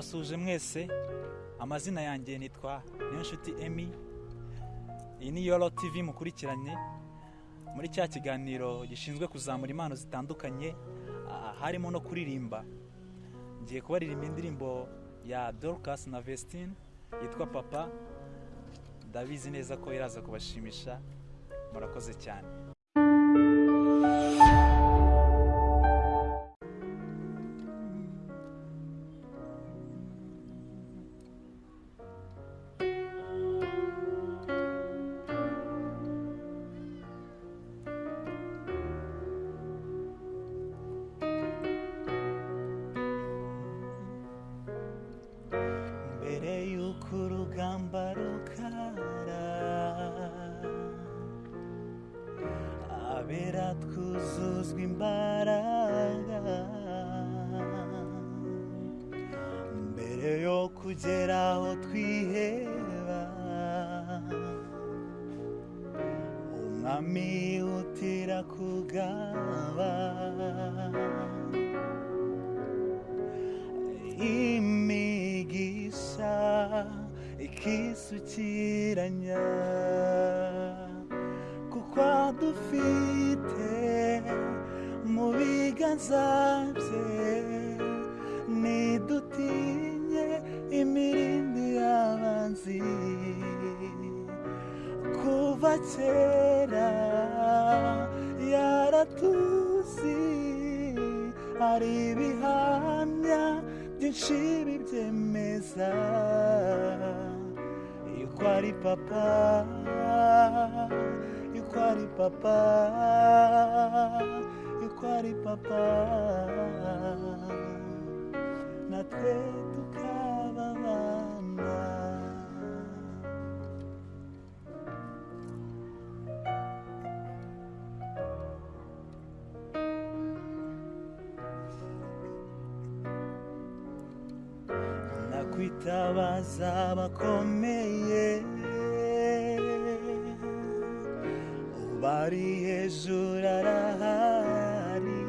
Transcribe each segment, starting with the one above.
ndabasuhuje mwese amazina yanjye nitwa niyonshuti emi iyi ni yoro tivi mukurikiranye. Muri cya kiganiro gishinzwe kuzamura impano zitandukanye harimo no kuririmba. Ngiye kubaririmba indirimbo ya dorcas na vestine yitwa papa. Ndabizi neza ko iraza kubashimisha. Murakoze cyane. 頑張るから Aberatku sus gimbaraga Mbere yo kugera aho twiheba Umwami utira kugaba Imana ikisukiranya kuko dufite mu biganza bye nidutinye imirindi y'abanzi. Kuva kera yaratuzi hari ibihamya byinshi bibyemeza. Yuko ari papa yuko ari papa yuko nakwitabaza abakomeye bari hejuru arahari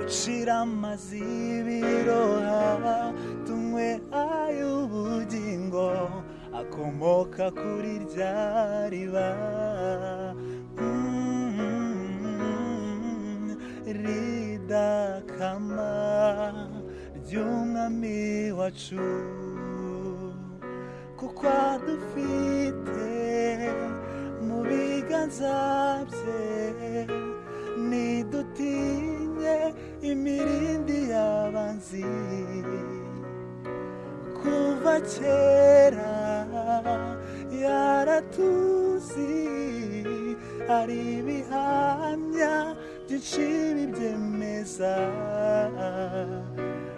ucira amazi y'ibiroha tunywe ay'ubugingo akomoka kuri rya riba. Mm, ridakama ry'umwami wacu kuko adufite mu biganza bye nidutinye imirindi y'abanzi. Kuva kera yaratuzi hari ibihamya byinshi bibyemeza.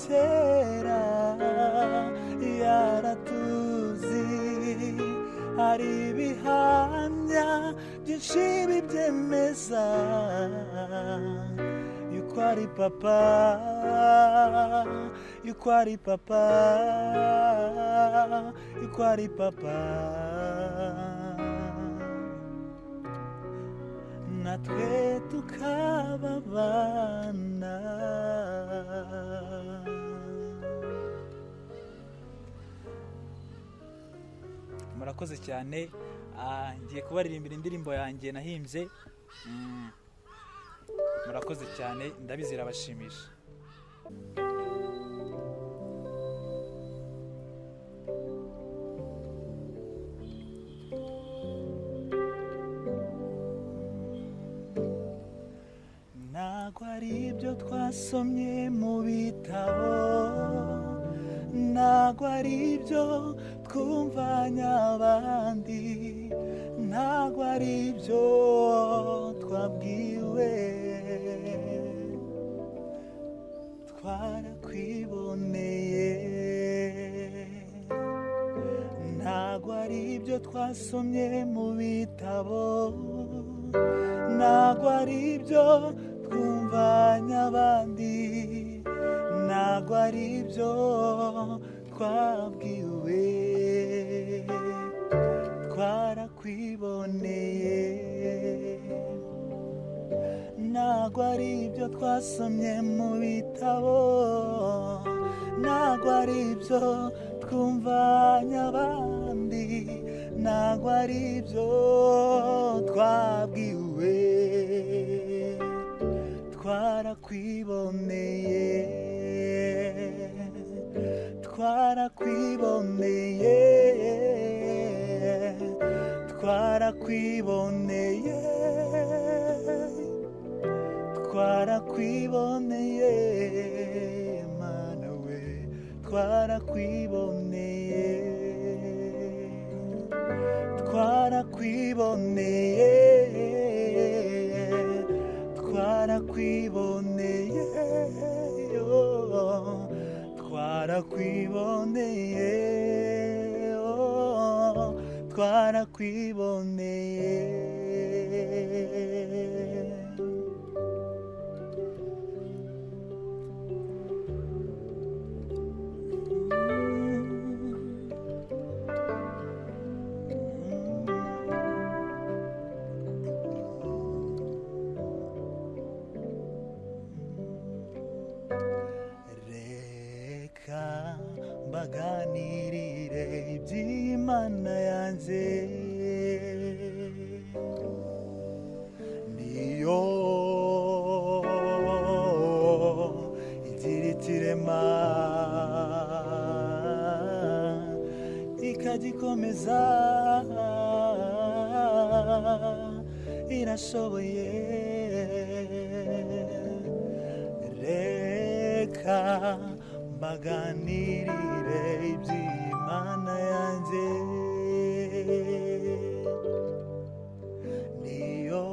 kera yaratuzi hari ibihamya byinshi bibyemeza yuko ari papa yuko ari papa yuko ari papa. Natwe tukaba abana murakoze cyane. Ah, ngiye kubaririmbira indirimbo yanjye nahimbye. Mm, murakoze cyane ndabizi irabashimisha ntabwo ari ibyo twasomye mu bitabo. Ntabwo ari ibyo twumvanye abandi ntabwo ari ibyo twabwiwe. Twarakwiboneye ntago ari ibyo twasomye mu bitabo ntago ari ibyo twumvanye abandi ntago ari ibyo twabwiwe. Ibyo twasomye mu bitabo ntago ari ibyo twumvanye abandi ntago ari ibyo twabwiwe. Twarakwiboneye twarakwiboneye twarakwiboneye twarakwiboneye mana we twarakwiboneye. Twarakwiboneye twarakwiboneye. Oh, twarakwiboneye. Oh, twarakwiboneye. Mbaganirire iby'imana yanjye niyo igira ikirema ikagikomeza irashoboye. Reka mbaganirire iby'imana yanjye. Niyo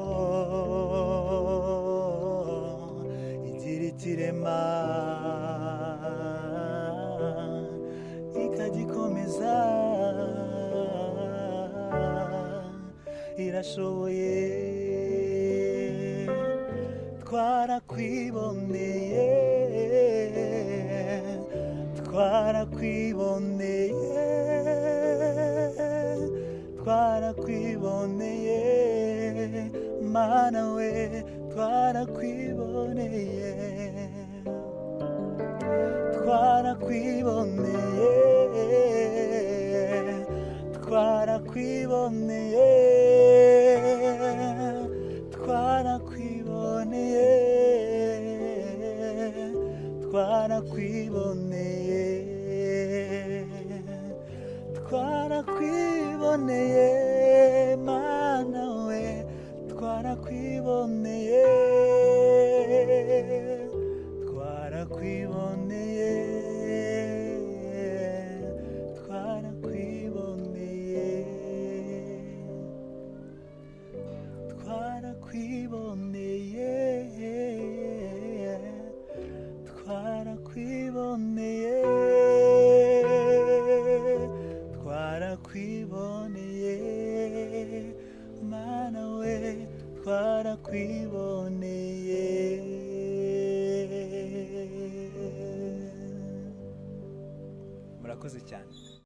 igira ikirema ikagikomeza. Irashoboye. Twarakwiboneye. Twarakwiboneye twarakwiboneye mana we twarakwiboneye twarakwiboneye twarakwiboneye twarakwiboneye twarakwiboneye mana we twarakwiboneye twarakwiboneye